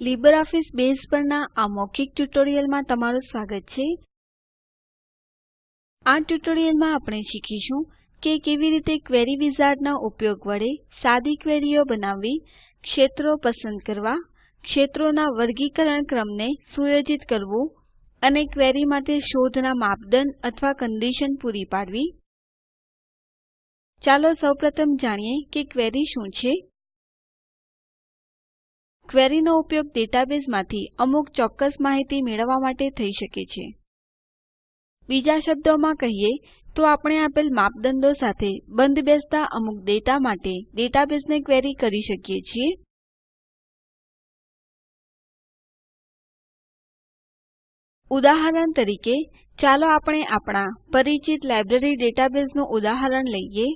LibreOffice base પરના આ મૌખિક ટ્યુટોરીયલમાં તમારું સ્વાગત છે. આ ટ્યુટોરીયલમાં આપણે શીખીશું કે કેવી રીતે ક્વેરી વિઝાર્ડના ઉપયોગ વડે સાદી ક્વેરીઓ બનાવવી, ક્ષેત્રો પસંદ કરવા, ક્ષેત્રોના વર્ગીકરણ ક્રમને સુયોજિત કરવું અને ક્વેરી માટે શોધના માપદંડ અથવા કન્ડિશન પૂરી પાડવી. ચાલો સૌપ્રથમ જાણીએ કે ક્વેરી શું છે. ક્વેરીનો ઉપયોગ ડેટાબેઝમાંથી અમુક ચોક્કસ માહિતી મેળવવા માટે થઈ શકે છે. બીજા શબ્દોમાં કહીએ તો આપણે આપેલ માપદંડો સાથે બંધબેસતા અમુક ડેટા માટે ડેટાબેઝને ક્વેરી કરી શકીએ છીએ. ઉદાહરણ તરીકે, ચાલો આપણે આપણા પરિચિત લાઇબ્રેરી ડેટાબેઝનું ઉદાહરણ લઈએ.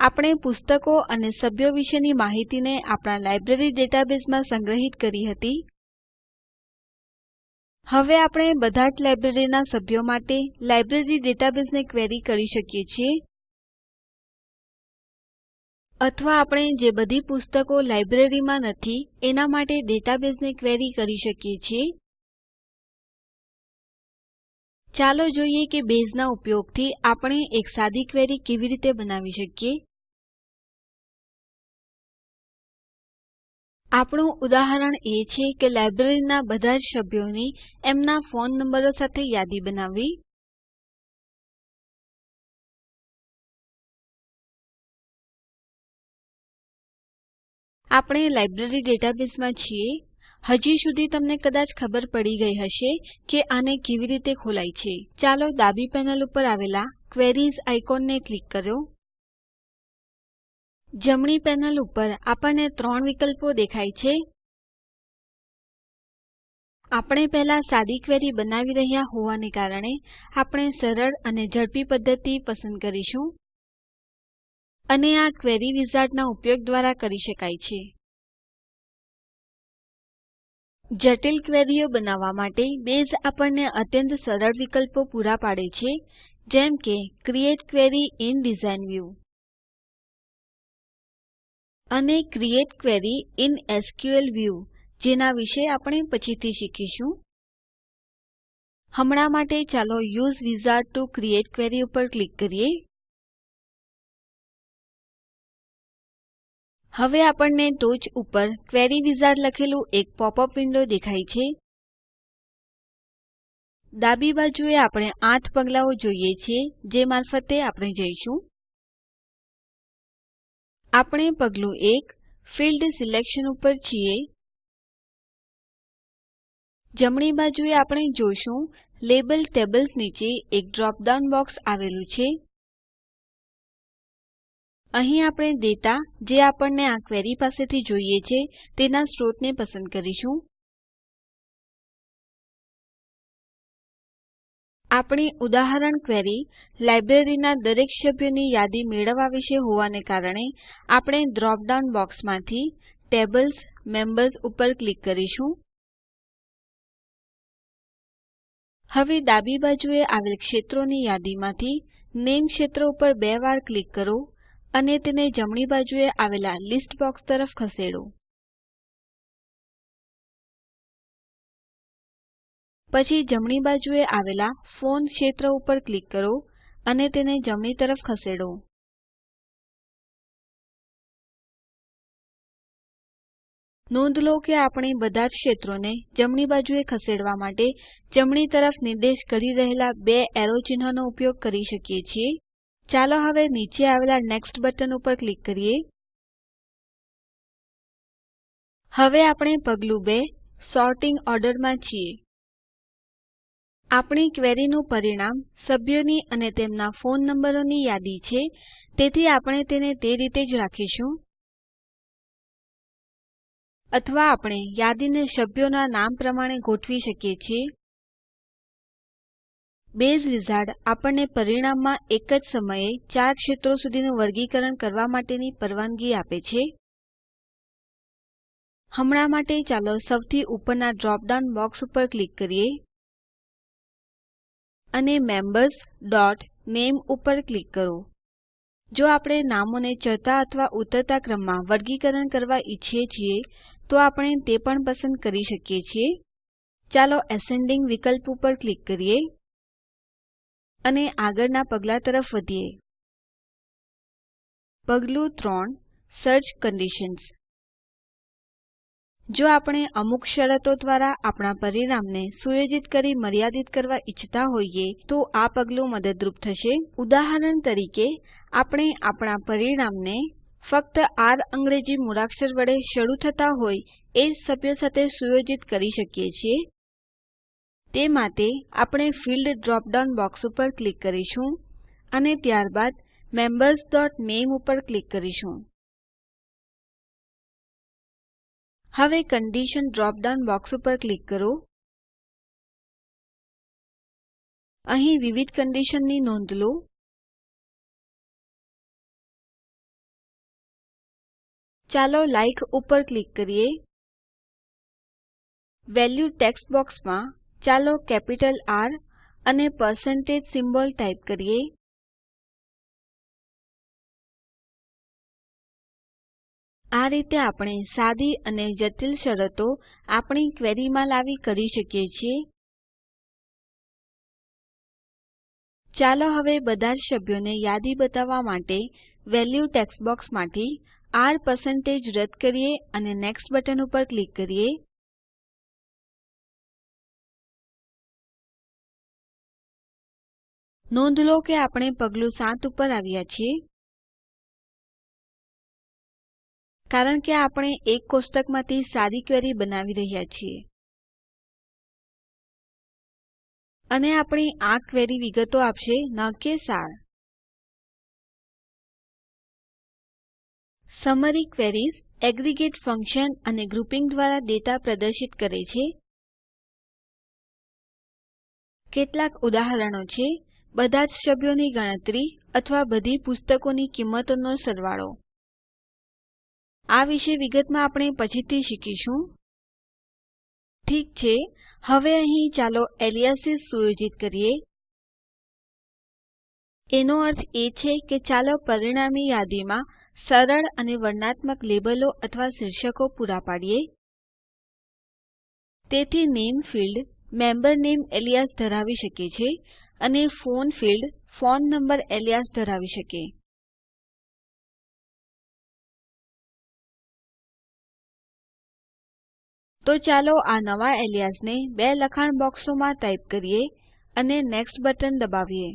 આપણે પુસ્તકો અને સભ્યો વિશેની માહિતીને આપણા લાઇબ્રેરી ડેટાબેઝમાં સંગ્રહિત કરી હતી. હવે આપણે બધા જ લાઇબ્રેરીના સભ્યો માટે લાઇબ્રેરી ડેટાબેઝને ક્વેરી કરી શકીએ છીએ. અથવા આપણે જે બધી પુસ્તકો લાઇબ્રેરીમાં નથી, એના માટે ડેટાબેઝને ક્વેરી કરી શકીએ છીએ. ચાલો જોઈએ કે બેઝના ઉપયોગથી આપણે એક સાદી ક્વેરી કેવી રીતે બનાવી શકીએ. આપણું ઉદાહરણ એ છે કે લાઇબ્રેરીના બધા જ સભ્યોની એમના ફોન નંબરો સાથે યાદી બનાવવી. આપણે લાઇબ્રેરી ડેટાબેઝમાં છીએ. હજી સુધી તમને કદાચ ખબર પડી ગઈ હશે કે આને કેવી રીતે ખોલાય છે. ચાલો ડાબી પેનલ ઉપર આવેલા ક્વેરીઝ આઇકોનને ક્લિક કરો. જમણી પેનલ ઉપર આપણને ત્રણ વિકલ્પો દેખાય છે. આપણે પહેલા સાદી ક્વેરી બનાવી રહ્યા હોવાને કારણે આપણે સરળ અને ઝડપી પદ્ધતિ પસંદ કરીશું. અને આ ક્વેરી વિઝાર્ડના ઉપયોગ દ્વારા કરી શકાય છે. જટિલ ક્વેરીઓ બનાવવા માટે બેઝ આપણને અત્યંત સરળ વિકલ્પો પૂરા પાડે છે, જેમ કે create query in design view. અને create query in SQL view, જેના વિશે આપણે પછીથી શીખીશું. હમણાં માટે ચાલો use wizard to create query ઉપર ક્લિક કરીએ. હવે આપણને ટોચ ઉપર ક્વેરી વિઝાર્ડ લખેલું એક પોપઅપ વિન્ડો દેખાય છે. ડાબી બાજુએ આપણે 8 પગલાઓ જોઈએ છીએ, જે મારફતે આપણે જઈશું. આપણે પગલું 1 ફિલ્ડ સિલેક્શન ઉપર છીએ. જમણી બાજુએ આપણે જોશું, લેબલ ટેબલ્સ નીચે એક ડ્રોપ ડાઉન બોક્સ આવેલું છે. અહીં આપણે ડેટા જે આપણને આ ક્વેરી પાસેથી જોઈએ છે, તેના સ્ત્રોતને પસંદ કરીશું. આપણી ઉદાહરણ ક્વેરી લાઇબ્રેરીના દરેક સભ્યોની યાદી મેળવવા વિશે હોવાને કારણે આપણે ડ્રોપ ડાઉન બોક્સમાંથી ટેબલ્સ, મેમ્બર્સ ઉપર ક્લિક કરીશું. હવે ડાબી બાજુએ આવેલ ક્ષેત્રોની યાદીમાંથી નામે ક્ષેત્ર ઉપર બે વાર ક્લિક કરો અને તેને જમણી બાજુએ આવેલા લિસ્ટ બોક્સ તરફ ખસેડો. પછી જમણી બાજુએ આવેલા ફોન ક્ષેત્ર ઉપર ક્લિક કરો અને તેને જમણી તરફ ખસેડો. નોંધ લો કે આપણે બધા જ ક્ષેત્રોને જમણી બાજુએ ખસેડવા માટે જમણી તરફ નિર્દેશ કરી રહેલા બે એરો ચિહ્નોનો ઉપયોગ કરી શકીએ છીએ. ચાલો હવે નીચે આવેલા નેક્સ્ટ બટન ઉપર ક્લિક કરીએ. હવે આપણે પગલું 2 સોર્ટિંગ ઓર્ડરમાં છીએ. આપણી ક્વેરીનું પરિણામ સભ્યોની અને તેમના ફોન નંબરોની યાદી છે, તેથી આપણે તેને તે રીતે જ રાખીશું. અથવા આપણે યાદીને સભ્યોના નામ પ્રમાણે ગોઠવી શકીએ છીએ. બેઝ વિઝાર્ડ આપણને પરિણામમાં એક જ સમયે ચાર ક્ષેત્રો સુધીનું વર્ગીકરણ કરવા માટેની પરવાનગી આપે છે. હમણાં માટે ચાલો સૌથી ઉપરના ડ્રોપ ડાઉન બોક્સ ઉપર ક્લિક કરીએ. અને મેમ્બર્સ ડોટ નામે ઉપર ક્લિક કરો. જો આપણે નામોને ચડતા અથવા ઉતરતા ક્રમમાં વર્ગીકરણ કરવા ઈચ્છીએ છીએ, તો આપણે તે પણ પસંદ કરી શકીએ છીએ. ચાલો એસેન્ડિંગ વિકલ્પ ઉપર ક્લિક કરીએ અને આગળના પગલા તરફ વધીએ. પગલું 3 સર્ચ કન્ડિશન્સ. જો આપણે અમુક શરતો દ્વારા આપણા પરિણામને સુયોજિત કરી મર્યાદિત કરવા ઈચ્છતા હોઈએ, તો આ પગલું મદદરૂપ થશે. ઉદાહરણ તરીકે, આપણે આપણા પરિણામને ફક્ત આર અંગ્રેજી મૂળાક્ષર વડે શરૂ થતા હોય એ જ સભ્ય સાથે સુયોજિત કરી શકીએ છીએ. તે માટે આપણે ફિલ્ડ ડ્રોપ ડાઉન બોક્સ ઉપર ક્લિક કરીશું અને ત્યારબાદ membersનામે ઉપર ક્લિક કરીશું. હવે કન્ડિશન ડ્રોપ ડાઉન બોક્સ ઉપર ક્લિક કરો. અહીં વિવિધ કંડીશનની નોંધ લો. ચાલો લાઇક ઉપર ક્લિક કરીએ. વેલ્યુ ટેક્સ્ટ બોક્સમાં ચાલો કેપિટલ આર અને પરસેન્ટેજ સિમ્બોલ ટાઇપ કરીએ. આ રીતે આપણે સાદી અને જટિલ શરતો આપણી ક્વેરીમાં લાવી કરી શકીએ છીએ. ચાલો હવે બધા જ સભ્યોને યાદી બતાવવા માટે વેલ્યુ ટેક્સ્ટ બોક્સમાંથી R રદ કરીએ અને નેક્સ્ટ બટન ઉપર ક્લિક કરીએ. નોંધ લો કે આપણે પગલું 7 ઉપર આવ્યા છીએ. કારણ કે આપણે એક કોષ્ટકમાંથી સાદી ક્વેરી બનાવી રહ્યા છીએ. અને આપણી આ ક્વેરી વિગતો આપશે ન કે સાર. સમરી ક્વેરીઝ એગ્રીગેટ ફંક્શન અને ગ્રુપિંગ દ્વારા ડેટા પ્રદર્શિત કરે છે. કેટલાક ઉદાહરણો છે. બધા જ સભ્યોની ગણતરી અથવા બધી પુસ્તકોની કિંમતોનો સરવાળો. આ વિશે વિગતમાં આપણે પછીથી શીખીશું. ઠીક છે, હવે અહીં ચાલો એલિયાસિસ સુયોજિત કરીએ. એનો અર્થ એ છે કે ચાલો પરિણામી યાદીમાં સરળ અને વર્ણનાત્મક લેબલો અથવા શીર્ષકો પૂરા પાડીએ. તેથી નામે ફિલ્ડ, મેમ્બર નામે એલિયાસ ધરાવી શકે છે અને phone field, phone number alias ધરાવી શકે. તો ચાલો આ નવા એલિયાસને બે લખાણ બોક્સોમાં ટાઈપ કરીએ અને નેક્સ્ટ બટન દબાવીએ.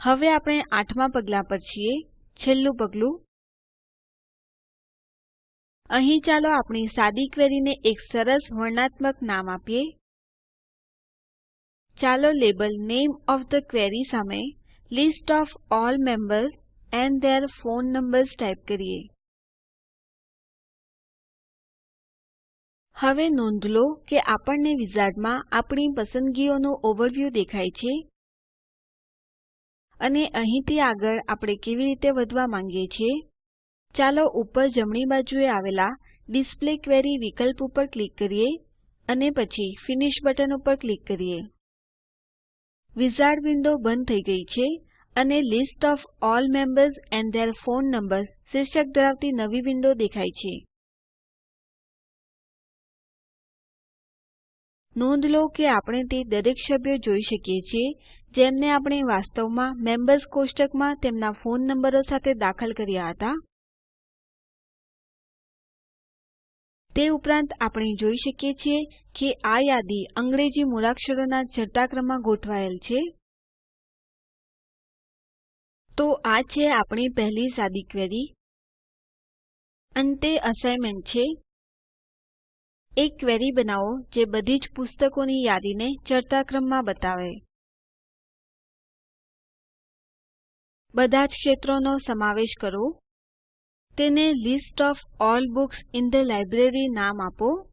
હવે આપણે આઠમા પગલા પર છીએ, છેલ્લું પગલું. અહીં ચાલો આપણી સાદી ક્વેરીને એક સરસ વર્ણનાત્મક નામ આપીએ. ચાલો લેબલ નામે ઓએફ થે ક્વેરી સામે list of all members and their phone numbers type કરીએ. હવે નોંધ લો કે આપણને વિઝાર્ડમાં આપણી પસંદગીઓનું ઓવરવ્યૂ દેખાય છે. અને અહીંથી આગળ આપણે કેવી રીતે વધવા માંગીએ છીએ. ચાલો ઉપર જમણી બાજુએ આવેલા ડિસ્પ્લે ક્વેરી વિકલ્પ ઉપર ક્લિક કરીએ અને પછી ફિનિશ બટન ઉપર ક્લિક કરીએ. વિઝાર્ડ વિન્ડો બંધ થઈ ગઈ છે. અને list of all members and their phone numbers શીર્ષક ધરાવતી નવી વિન્ડો દેખાય છે. નોંધ લો કે આપણે તે દરેક સભ્યો જોઈ શકીએ છીએ, જેમને આપણે વાસ્તવમાં મેમ્બર્સ કોષ્ટકમાં તેમના ફોન નંબરો સાથે દાખલ કર્યા હતા. તે ઉપરાંત આપણે જોઈ શકીએ છીએ કે આ યાદી અંગ્રેજી મૂળાક્ષરોના ચડતા ગોઠવાયેલ છે. તો આ છે આપણી પહેલી સાદી ક્વેરી. અંતે અસાઇનમેન્ટ છે. એક ક્વેરી બનાવો જે બધી જ પુસ્તકોની યાદીને ચડતા ક્રમમાં બતાવે. બધા જ ક્ષેત્રોનો સમાવેશ કરો. તેને list of all books in the library નામ આપો.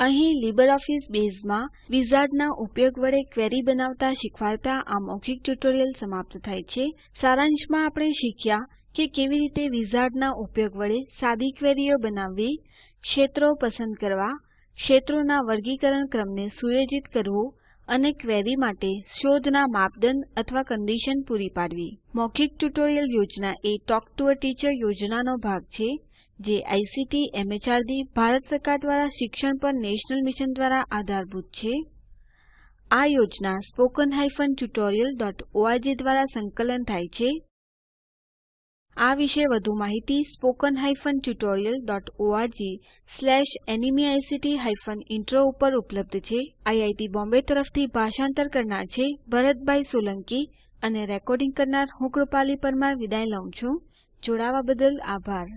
અહીં લીબરઓફીસ બેઝમાં વિઝાર્ડના ઉપયોગ વડે ક્વેરી બનાવતા શીખવાડતા આ મૌખિક ટ્યુટોરીયલ સમાપ્ત થાય છે. સારાંશમાં આપણે શીખ્યા કે કેવી રીતે વિઝાર્ડના ઉપયોગ વડે સાદી ક્વેરીઓ બનાવવી, ક્ષેત્રો પસંદ કરવા, ક્ષેત્રોના વર્ગીકરણ ક્રમને સુયોજિત કરવું અને ક્વેરી માટે શોધના માપદંડ અથવા કન્ડિશન પૂરી પાડવી. મૌખિક ટ્યુટોરીયલ યોજના એ ટોક ટુ અ ટીચર યોજનાનો ભાગ છે. જે આઇસીટી, એમએચઆરડી, ભારત સરકાર દ્વારા શિક્ષણ પર નેશનલ મિશન દ્વારા આધારભૂત છે. આ યોજના સ્પોકન tutorialorg દ્વારા સંકલન થાય છે. આ વિશે વધુ માહિતી ઇન્ટ્રો ઉપર ઉપલબ્ધ છે. આઈઆઈટી બોમ્બે તરફથી ભાષાંતર કરનાર છે ભરતભાઈ સોલંકી અને રેકોર્ડિંગ કરનાર હું કૃપાલી પરમાર વિદાય લઉં છું. જોડાવા બદલ આભાર.